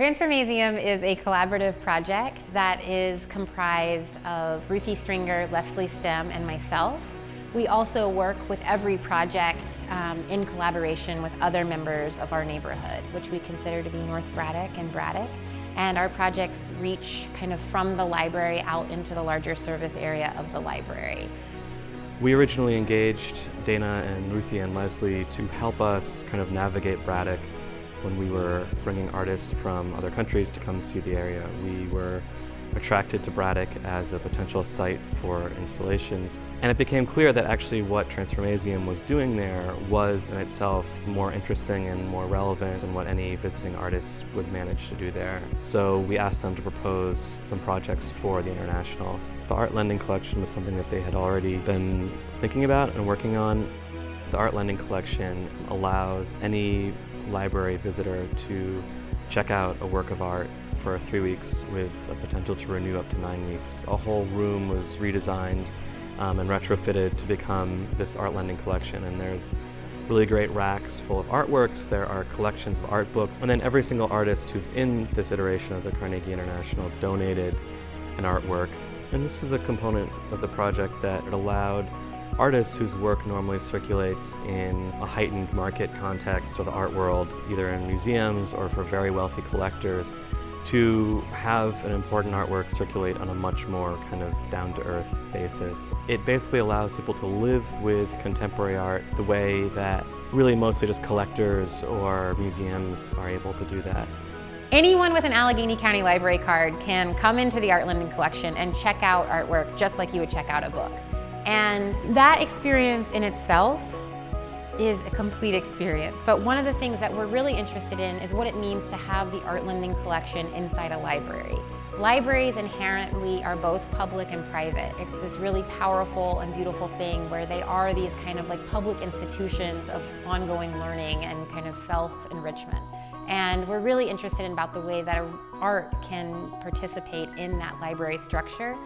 Transformazium is a collaborative project that is comprised of Ruthie Stringer, Leslie Stem, and myself. We also work with every project um, in collaboration with other members of our neighborhood, which we consider to be North Braddock and Braddock. And our projects reach kind of from the library out into the larger service area of the library. We originally engaged Dana and Ruthie and Leslie to help us kind of navigate Braddock when we were bringing artists from other countries to come see the area. We were attracted to Braddock as a potential site for installations. And it became clear that actually what Transformazium was doing there was in itself more interesting and more relevant than what any visiting artists would manage to do there. So we asked them to propose some projects for the International. The art lending collection was something that they had already been thinking about and working on. The art lending collection allows any library visitor to check out a work of art for three weeks with a potential to renew up to nine weeks. A whole room was redesigned um, and retrofitted to become this art lending collection and there's really great racks full of artworks, there are collections of art books, and then every single artist who's in this iteration of the Carnegie International donated an artwork. And this is a component of the project that allowed artists whose work normally circulates in a heightened market context or the art world, either in museums or for very wealthy collectors, to have an important artwork circulate on a much more kind of down-to-earth basis. It basically allows people to live with contemporary art the way that really mostly just collectors or museums are able to do that. Anyone with an Allegheny County Library card can come into the Art Lending Collection and check out artwork just like you would check out a book. And that experience in itself is a complete experience. But one of the things that we're really interested in is what it means to have the art lending collection inside a library. Libraries inherently are both public and private. It's this really powerful and beautiful thing where they are these kind of like public institutions of ongoing learning and kind of self-enrichment. And we're really interested in about the way that art can participate in that library structure.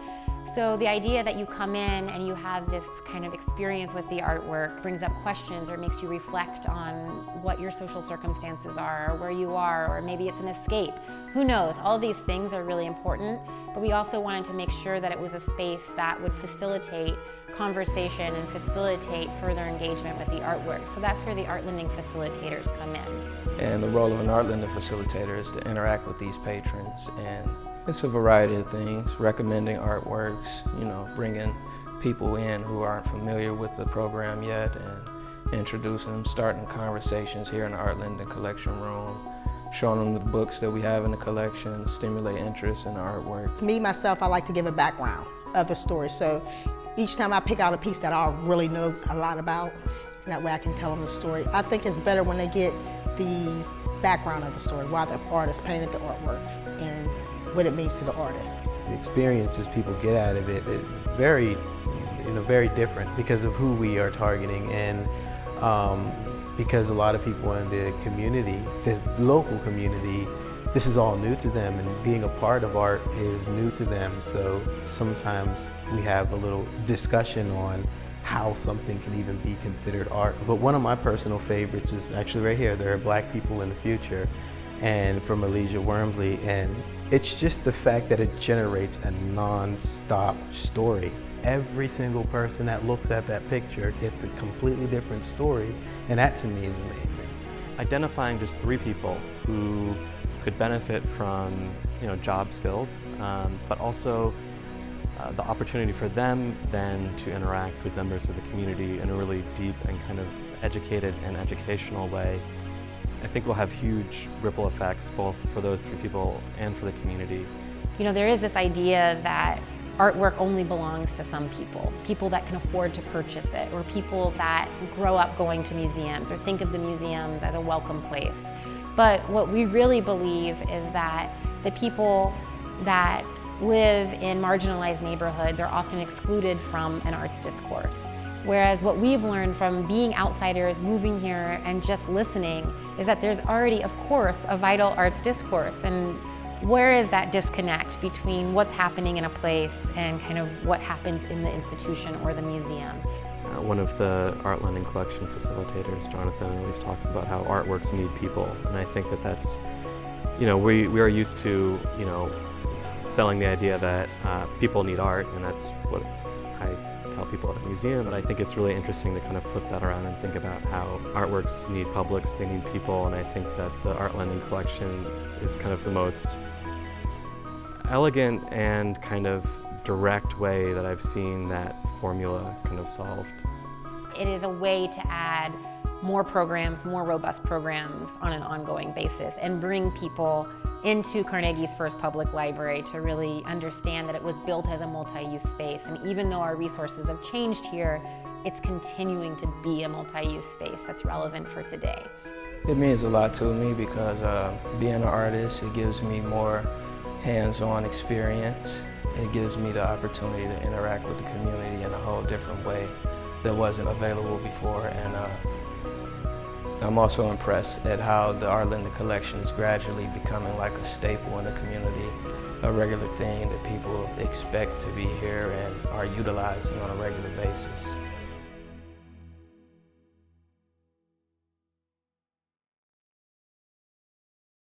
So the idea that you come in and you have this kind of experience with the artwork brings up questions or makes you reflect on what your social circumstances are or where you are or maybe it's an escape. Who knows? All these things are really important, but we also wanted to make sure that it was a space that would facilitate conversation and facilitate further engagement with the artwork. So that's where the art lending facilitators come in. And the role of an art lending facilitator is to interact with these patrons and it's a variety of things, recommending artworks, you know, bringing people in who aren't familiar with the program yet and introducing them, starting conversations here in the Art Lending Collection Room, showing them the books that we have in the collection, stimulate interest in the artwork. Me, myself, I like to give a background of the story. So each time I pick out a piece that I really know a lot about, that way I can tell them the story. I think it's better when they get the background of the story, why the artist painted the artwork, and what it means to the artist. The experiences people get out of it is very, you know, very different because of who we are targeting and um, because a lot of people in the community, the local community, this is all new to them and being a part of art is new to them. So sometimes we have a little discussion on how something can even be considered art. But one of my personal favorites is actually right here. There are black people in the future and from Alisha Wormsley and it's just the fact that it generates a non-stop story. Every single person that looks at that picture gets a completely different story, and that to me is amazing. Identifying just three people who could benefit from you know, job skills, um, but also uh, the opportunity for them then to interact with members of the community in a really deep and kind of educated and educational way I think will have huge ripple effects both for those three people and for the community. You know, there is this idea that artwork only belongs to some people, people that can afford to purchase it, or people that grow up going to museums or think of the museums as a welcome place. But what we really believe is that the people that live in marginalized neighborhoods are often excluded from an arts discourse. Whereas what we've learned from being outsiders, moving here, and just listening is that there's already, of course, a vital arts discourse. And where is that disconnect between what's happening in a place and kind of what happens in the institution or the museum? Uh, one of the art lending collection facilitators, Jonathan, always talks about how artworks need people. And I think that that's you know, we, we are used to, you know, selling the idea that uh, people need art, and that's what I tell people at a museum, but I think it's really interesting to kind of flip that around and think about how artworks need publics, they need people, and I think that the Art Lending collection is kind of the most elegant and kind of direct way that I've seen that formula kind of solved. It is a way to add more programs, more robust programs on an ongoing basis and bring people into Carnegie's first public library to really understand that it was built as a multi-use space. And even though our resources have changed here, it's continuing to be a multi-use space that's relevant for today. It means a lot to me because uh, being an artist, it gives me more hands-on experience. It gives me the opportunity to interact with the community in a whole different way that wasn't available before. And uh, I'm also impressed at how the Art Lending collection is gradually becoming like a staple in the community, a regular thing that people expect to be here and are utilizing on a regular basis.